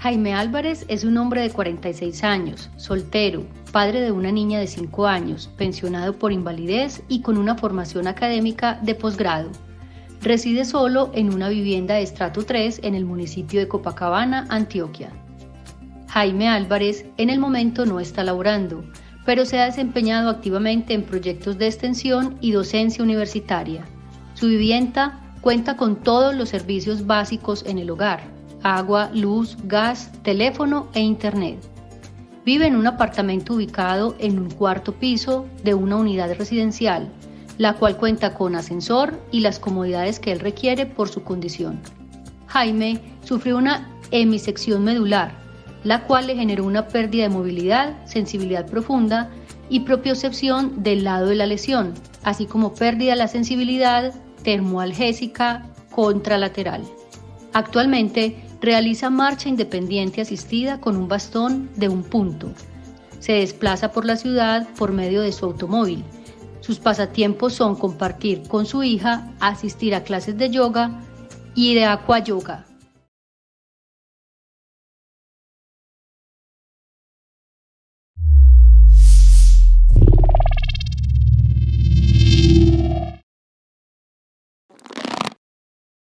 Jaime Álvarez es un hombre de 46 años, soltero, padre de una niña de 5 años, pensionado por invalidez y con una formación académica de posgrado. Reside solo en una vivienda de estrato 3 en el municipio de Copacabana, Antioquia. Jaime Álvarez en el momento no está laborando, pero se ha desempeñado activamente en proyectos de extensión y docencia universitaria. Su vivienda cuenta con todos los servicios básicos en el hogar, agua, luz, gas, teléfono e internet. Vive en un apartamento ubicado en un cuarto piso de una unidad residencial, la cual cuenta con ascensor y las comodidades que él requiere por su condición. Jaime sufrió una hemisección medular, la cual le generó una pérdida de movilidad, sensibilidad profunda y propiocepción del lado de la lesión, así como pérdida de la sensibilidad termoalgésica contralateral. Actualmente Realiza marcha independiente asistida con un bastón de un punto. Se desplaza por la ciudad por medio de su automóvil. Sus pasatiempos son compartir con su hija, asistir a clases de yoga y de aqua yoga.